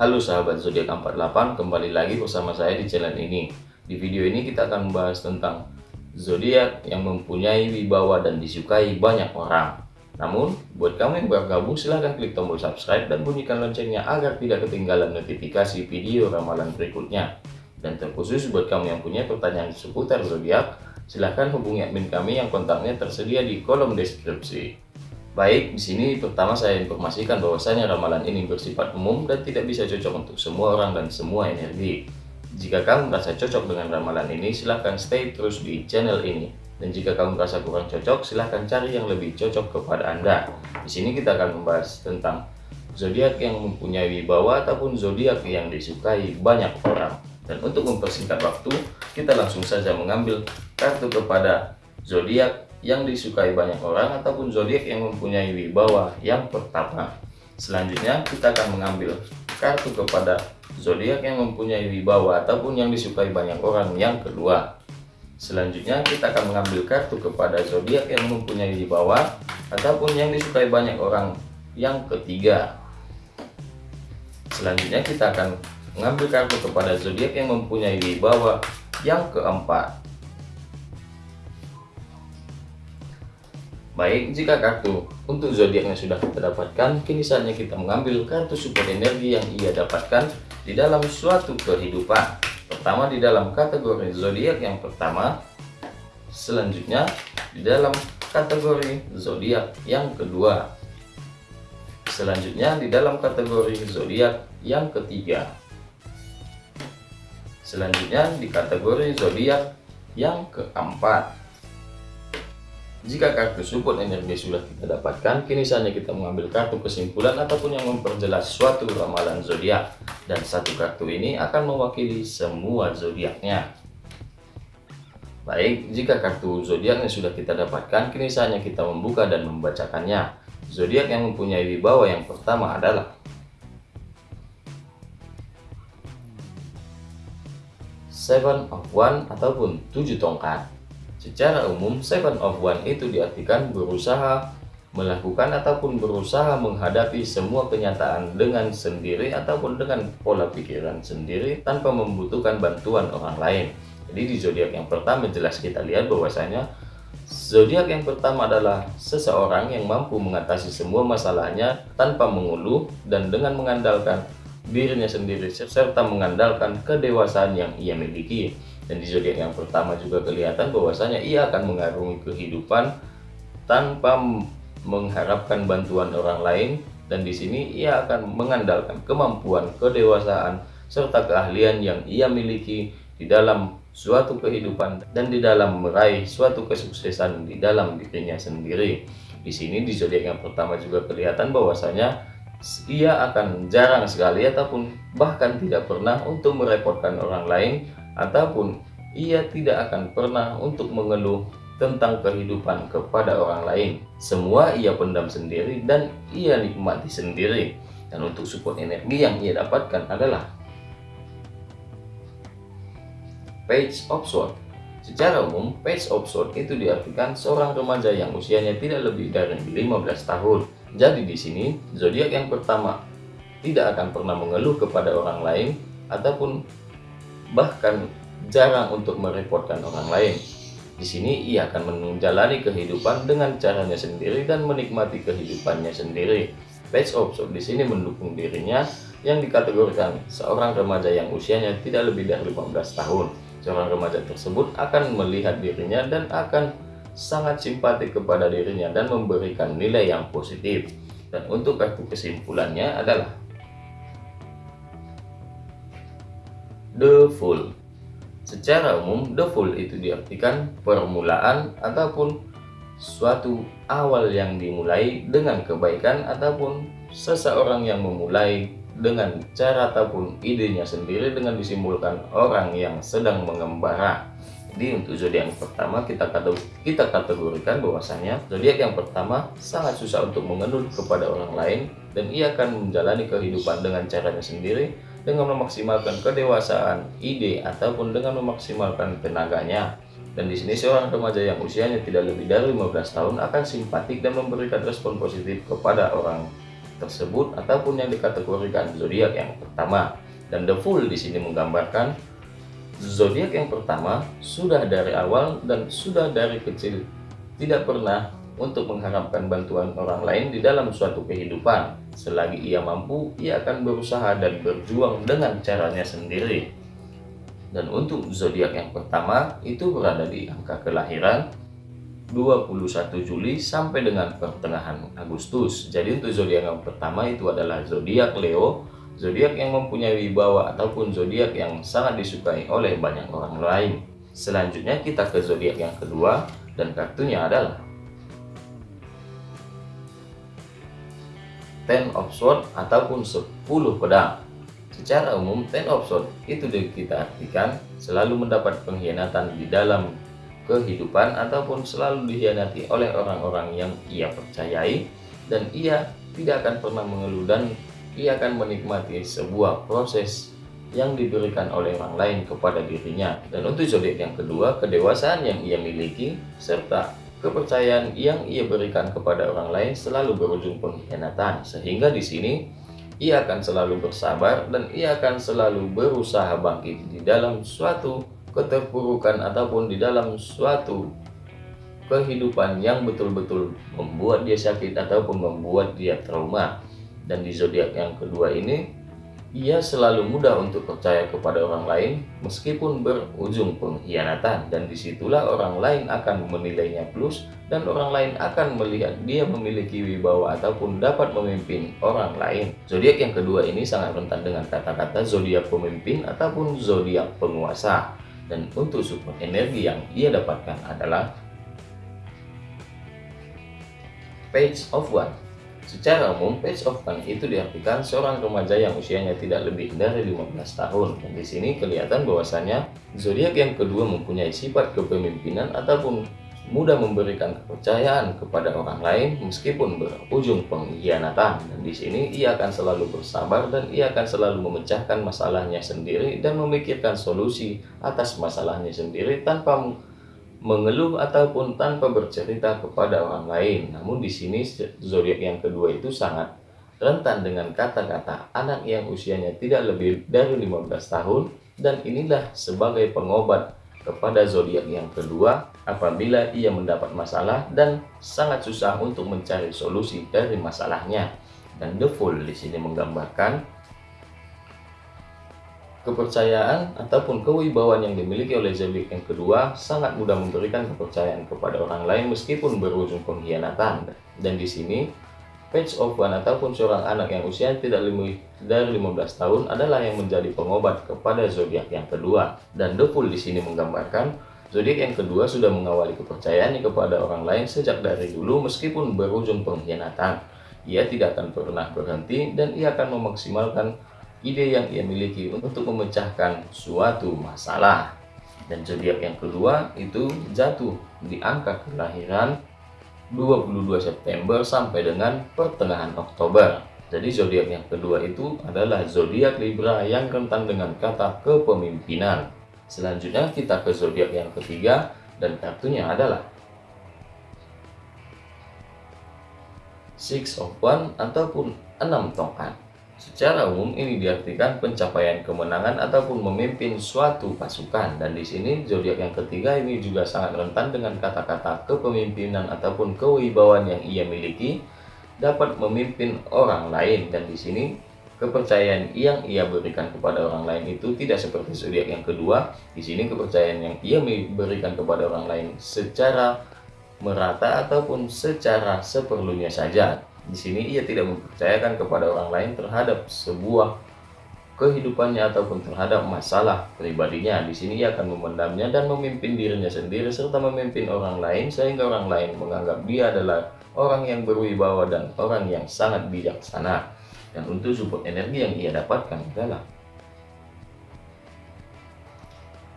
Halo sahabat zodiak 48, kembali lagi bersama saya di channel ini. Di video ini kita akan membahas tentang zodiak yang mempunyai wibawa dan disukai banyak orang. Namun, buat kamu yang baru gabung silahkan klik tombol subscribe dan bunyikan loncengnya agar tidak ketinggalan notifikasi video ramalan berikutnya. Dan terkhusus buat kamu yang punya pertanyaan seputar zodiak, silahkan hubungi admin kami yang kontaknya tersedia di kolom deskripsi. Baik, di sini pertama saya informasikan bahwasanya ramalan ini bersifat umum dan tidak bisa cocok untuk semua orang dan semua energi. Jika kamu merasa cocok dengan ramalan ini, silahkan stay terus di channel ini. Dan jika kamu merasa kurang cocok, silahkan cari yang lebih cocok kepada Anda. Di sini kita akan membahas tentang zodiak yang mempunyai wibawa ataupun zodiak yang disukai banyak orang. Dan untuk mempersingkat waktu, kita langsung saja mengambil kartu kepada zodiak yang disukai banyak orang ataupun zodiak yang mempunyai wibawa yang pertama. Selanjutnya kita akan mengambil kartu kepada zodiak yang mempunyai wibawa ataupun yang disukai banyak orang yang kedua. Selanjutnya kita akan mengambil kartu kepada zodiak yang mempunyai wibawa ataupun yang disukai banyak orang yang ketiga. Selanjutnya kita akan mengambil kartu kepada zodiak yang mempunyai wibawa yang keempat. Baik, jika kartu untuk zodiaknya sudah kita dapatkan, kini saatnya kita mengambil kartu support energi yang ia dapatkan di dalam suatu kehidupan. Pertama di dalam kategori zodiak yang pertama, selanjutnya di dalam kategori zodiak yang kedua, selanjutnya di dalam kategori zodiak yang ketiga, selanjutnya di kategori zodiak yang keempat. Jika kartu support energi sudah kita dapatkan, kini saatnya kita mengambil kartu kesimpulan ataupun yang memperjelas suatu ramalan zodiak. Dan satu kartu ini akan mewakili semua zodiaknya. Baik, jika kartu zodiaknya sudah kita dapatkan, kini saatnya kita membuka dan membacakannya. Zodiak yang mempunyai wibawa yang pertama adalah Seven of One ataupun tujuh tongkat. Secara umum, seven of one itu diartikan berusaha melakukan ataupun berusaha menghadapi semua kenyataan dengan sendiri ataupun dengan pola pikiran sendiri tanpa membutuhkan bantuan orang lain. Jadi di zodiak yang pertama jelas kita lihat bahwasanya zodiak yang pertama adalah seseorang yang mampu mengatasi semua masalahnya tanpa mengeluh dan dengan mengandalkan dirinya sendiri serta mengandalkan kedewasaan yang ia miliki. Dan di zodiak yang pertama juga kelihatan bahwasanya ia akan mengarungi kehidupan tanpa mengharapkan bantuan orang lain dan di sini ia akan mengandalkan kemampuan, kedewasaan serta keahlian yang ia miliki di dalam suatu kehidupan dan di dalam meraih suatu kesuksesan di dalam dirinya sendiri. Di sini di zodiak yang pertama juga kelihatan bahwasanya ia akan jarang sekali ataupun bahkan tidak pernah untuk merepotkan orang lain ataupun ia tidak akan pernah untuk mengeluh tentang kehidupan kepada orang lain. Semua ia pendam sendiri dan ia nikmati sendiri. Dan untuk support energi yang ia dapatkan adalah Page of Sword. Secara umum, Page of Sword itu diartikan seorang remaja yang usianya tidak lebih dari 15 tahun. Jadi di sini, zodiak yang pertama tidak akan pernah mengeluh kepada orang lain ataupun bahkan jarang untuk merepotkan orang lain. Di sini ia akan menjalani kehidupan dengan caranya sendiri dan menikmati kehidupannya sendiri. Page of Swords di sini mendukung dirinya yang dikategorikan seorang remaja yang usianya tidak lebih dari 15 tahun. Seorang remaja tersebut akan melihat dirinya dan akan sangat simpatik kepada dirinya dan memberikan nilai yang positif. Dan untuk kartu kesimpulannya adalah The Fool. Secara umum, the full itu diartikan permulaan ataupun suatu awal yang dimulai dengan kebaikan ataupun seseorang yang memulai dengan cara ataupun idenya sendiri dengan disimbolkan orang yang sedang mengembara. Jadi untuk zodiak yang pertama kita kita kategorikan bahwasanya zodiak yang pertama sangat susah untuk mengeluh kepada orang lain dan ia akan menjalani kehidupan dengan caranya sendiri dengan memaksimalkan kedewasaan, ide, ataupun dengan memaksimalkan tenaganya. Dan di sini seorang remaja yang usianya tidak lebih dari 15 tahun akan simpatik dan memberikan respon positif kepada orang tersebut ataupun yang dikategorikan zodiak yang pertama. Dan the full di sini menggambarkan zodiak yang pertama sudah dari awal dan sudah dari kecil tidak pernah untuk mengharapkan bantuan orang lain di dalam suatu kehidupan. Selagi ia mampu, ia akan berusaha dan berjuang dengan caranya sendiri. Dan untuk zodiak yang pertama itu berada di angka kelahiran 21 Juli sampai dengan pertengahan Agustus. Jadi untuk zodiak yang pertama itu adalah zodiak Leo, zodiak yang mempunyai wibawa ataupun zodiak yang sangat disukai oleh banyak orang lain. Selanjutnya kita ke zodiak yang kedua dan kartunya adalah Ten of Swords ataupun 10 pedang. Secara umum, Ten of Swords itu kita artikan selalu mendapat pengkhianatan di dalam kehidupan ataupun selalu dikhianati oleh orang-orang yang ia percayai dan ia tidak akan pernah mengeluh dan ia akan menikmati sebuah proses yang diberikan oleh orang lain kepada dirinya dan untuk zodiak yang kedua kedewasaan yang ia miliki serta kepercayaan yang ia berikan kepada orang lain selalu berujung pengkhianatan sehingga di sini ia akan selalu bersabar dan ia akan selalu berusaha bangkit di dalam suatu keterpurukan ataupun di dalam suatu kehidupan yang betul-betul membuat dia sakit ataupun membuat dia trauma. Dan di zodiak yang kedua ini ia selalu mudah untuk percaya kepada orang lain meskipun berujung pengkhianatan dan di situlah orang lain akan menilainya plus dan orang lain akan melihat dia memiliki wibawa ataupun dapat memimpin orang lain. Zodiak yang kedua ini sangat rentan dengan kata-kata zodiak pemimpin ataupun zodiak penguasa dan untuk support energi yang ia dapatkan adalah Page of One. Secara umum, Page of itu diartikan seorang remaja yang usianya tidak lebih dari 15 tahun. Dan di sini kelihatan bahwasanya zodiak yang kedua mempunyai sifat kepemimpinan ataupun mudah memberikan kepercayaan kepada orang lain meskipun berujung pengkhianatan dan di sini ia akan selalu bersabar dan ia akan selalu memecahkan masalahnya sendiri dan memikirkan solusi atas masalahnya sendiri tanpa mengeluh ataupun tanpa bercerita kepada orang lain namun di sini zodiak yang kedua itu sangat rentan dengan kata-kata anak yang usianya tidak lebih dari 15 tahun dan inilah sebagai pengobat kepada zodiak yang kedua apabila ia mendapat masalah dan sangat susah untuk mencari solusi dari masalahnya. Dan the full di sini menggambarkan kepercayaan ataupun kewibawaan yang dimiliki oleh zodiak yang kedua sangat mudah memberikan kepercayaan kepada orang lain meskipun berujung pengkhianatan. Dan di sini Page of One ataupun seorang anak yang usia tidak lebih dari 15 tahun adalah yang menjadi pengobat kepada zodiak yang kedua. Dan The di sini menggambarkan zodiak yang kedua sudah mengawali kepercayaannya kepada orang lain sejak dari dulu meskipun berujung pengkhianatan. Ia tidak akan pernah berhenti dan ia akan memaksimalkan ide yang ia miliki untuk memecahkan suatu masalah. Dan zodiak yang kedua itu jatuh di angka kelahiran 22 September sampai dengan pertengahan Oktober. Jadi zodiak yang kedua itu adalah zodiak Libra yang rentan dengan kata kepemimpinan. Selanjutnya kita ke zodiak yang ketiga dan kartunya adalah Six of One ataupun enam tongkat. Secara umum ini diartikan pencapaian kemenangan ataupun memimpin suatu pasukan. Dan di sini zodiak yang ketiga ini juga sangat rentan dengan kata-kata kepemimpinan ataupun kewibawaan yang ia miliki dapat memimpin orang lain. Dan di sini kepercayaan yang ia berikan kepada orang lain itu tidak seperti zodiak yang kedua. Di sini kepercayaan yang ia berikan kepada orang lain secara merata ataupun secara seperlunya saja di sini ia tidak mempercayakan kepada orang lain terhadap sebuah kehidupannya ataupun terhadap masalah pribadinya. Di sini ia akan memendamnya dan memimpin dirinya sendiri serta memimpin orang lain sehingga orang lain menganggap dia adalah orang yang berwibawa dan orang yang sangat bijaksana. Dan untuk support energi yang ia dapatkan adalah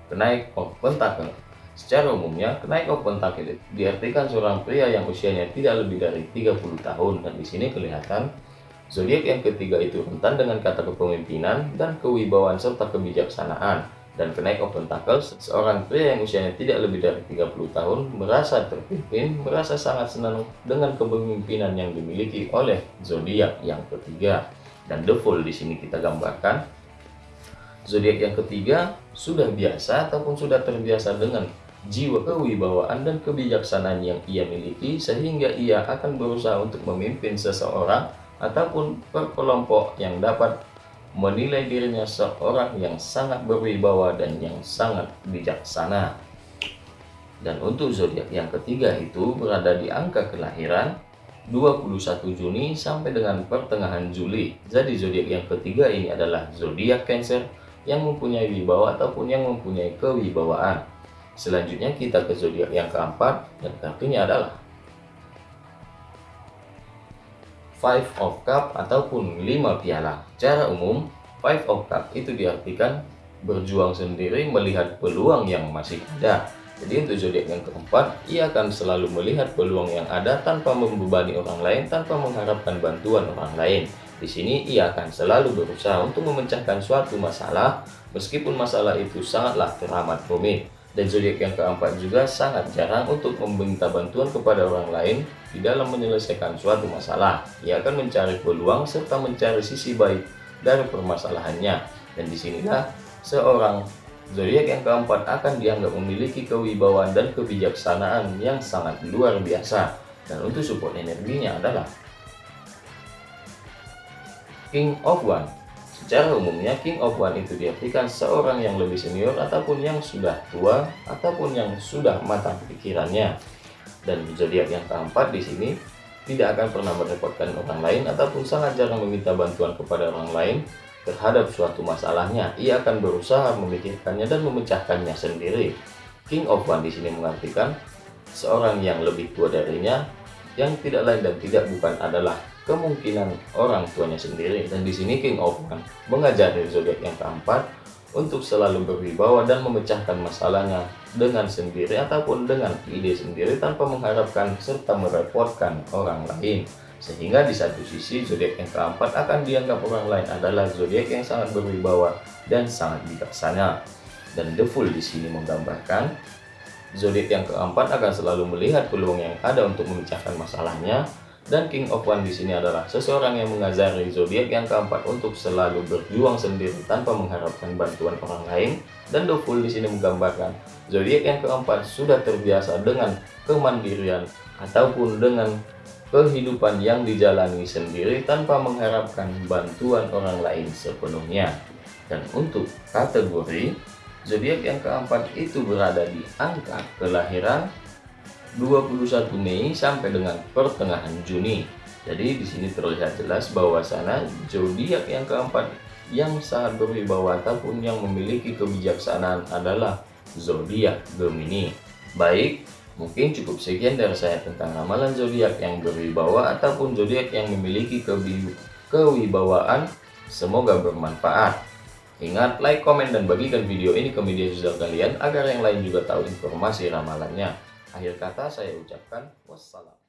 kenaik of pentacle Secara umumnya, kenaik open target diartikan seorang pria yang usianya tidak lebih dari 30 tahun dan di sini kelihatan zodiak yang ketiga itu rentan dengan kata kepemimpinan dan kewibawaan serta kebijaksanaan. Dan kenaik of Pentacles, seorang pria yang usianya tidak lebih dari 30 tahun merasa terpimpin, merasa sangat senang dengan kepemimpinan yang dimiliki oleh zodiak yang ketiga. Dan the Fool di sini kita gambarkan zodiak yang ketiga sudah biasa ataupun sudah terbiasa dengan jiwa kewibawaan dan kebijaksanaan yang ia miliki sehingga ia akan berusaha untuk memimpin seseorang ataupun perkelompok yang dapat menilai dirinya seorang yang sangat berwibawa dan yang sangat bijaksana. Dan untuk zodiak yang ketiga itu berada di angka kelahiran 21 Juni sampai dengan pertengahan Juli. Jadi zodiak yang ketiga ini adalah zodiak Cancer yang mempunyai wibawa ataupun yang mempunyai kewibawaan. Selanjutnya kita ke zodiak yang keempat dan kartunya adalah Five of Cup ataupun lima piala. Cara umum, Five of Cup itu diartikan berjuang sendiri melihat peluang yang masih ada. Jadi untuk zodiak yang keempat, ia akan selalu melihat peluang yang ada tanpa membebani orang lain, tanpa mengharapkan bantuan orang lain. Di sini ia akan selalu berusaha untuk memecahkan suatu masalah, meskipun masalah itu sangatlah teramat rumit. Dan zodiak yang keempat juga sangat jarang untuk meminta bantuan kepada orang lain di dalam menyelesaikan suatu masalah. Ia akan mencari peluang serta mencari sisi baik dari permasalahannya. Dan di sinilah seorang zodiak yang keempat akan dianggap memiliki kewibawaan dan kebijaksanaan yang sangat luar biasa. Dan untuk support energinya adalah King of One Secara umumnya King of One itu diartikan seorang yang lebih senior ataupun yang sudah tua ataupun yang sudah matang pikirannya. Dan zodiak yang keempat di sini tidak akan pernah merepotkan orang lain ataupun sangat jarang meminta bantuan kepada orang lain terhadap suatu masalahnya. Ia akan berusaha memikirkannya dan memecahkannya sendiri. King of One di sini mengartikan seorang yang lebih tua darinya yang tidak lain dan tidak bukan adalah kemungkinan orang tuanya sendiri. Dan di sini King of One mengajari zodiak yang keempat untuk selalu berwibawa dan memecahkan masalahnya dengan sendiri ataupun dengan ide sendiri tanpa mengharapkan serta merepotkan orang lain. Sehingga di satu sisi zodiak yang keempat akan dianggap orang lain adalah zodiak yang sangat berwibawa dan sangat bijaksana. Dan The Fool di sini menggambarkan zodiak yang keempat akan selalu melihat peluang yang ada untuk memecahkan masalahnya dan King of One di sini adalah seseorang yang mengajari zodiak yang keempat untuk selalu berjuang sendiri tanpa mengharapkan bantuan orang lain. Dan The Fool di sini menggambarkan zodiak yang keempat sudah terbiasa dengan kemandirian ataupun dengan kehidupan yang dijalani sendiri tanpa mengharapkan bantuan orang lain sepenuhnya. Dan untuk kategori zodiak yang keempat itu berada di angka kelahiran 21 Mei sampai dengan pertengahan Juni. Jadi di sini terlihat jelas bahwa sana zodiak yang keempat yang sangat berwibawa ataupun yang memiliki kebijaksanaan adalah zodiak Gemini. Baik, mungkin cukup sekian dari saya tentang ramalan zodiak yang berwibawa ataupun zodiak yang memiliki kewibawaan. Semoga bermanfaat. Ingat, like, komen, dan bagikan video ini ke media sosial kalian agar yang lain juga tahu informasi ramalannya. Akhir kata saya ucapkan wassalam.